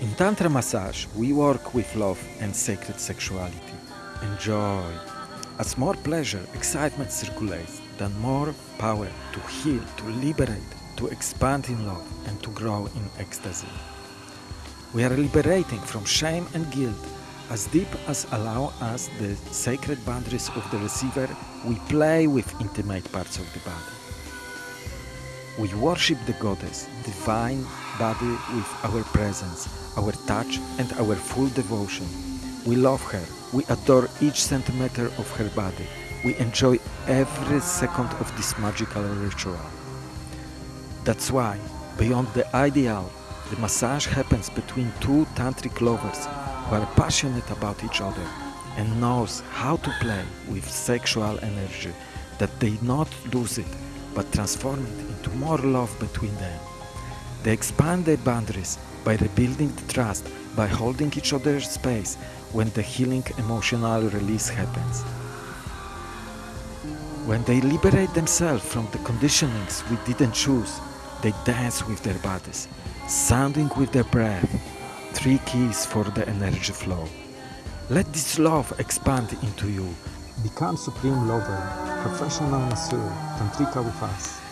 In Tantra massage, we work with love and sacred sexuality. Enjoy. As more pleasure, excitement circulates, then more power to heal, to liberate, to expand in love, and to grow in ecstasy. We are liberating from shame and guilt. As deep as allow us the sacred boundaries of the receiver, we play with intimate parts of the body. We worship the goddess, divine body with our presence, our touch and our full devotion. We love her, we adore each centimeter of her body, we enjoy every second of this magical ritual. That's why, beyond the ideal, the massage happens between two tantric lovers who are passionate about each other and knows how to play with sexual energy that they not lose it but transform it into more love between them. They expand their boundaries by rebuilding the trust by holding each other's space when the healing emotional release happens. When they liberate themselves from the conditionings we didn't choose, they dance with their bodies, sounding with their breath, three keys for the energy flow. Let this love expand into you. Become Supreme Lover, professional masseur, Tantrika with us.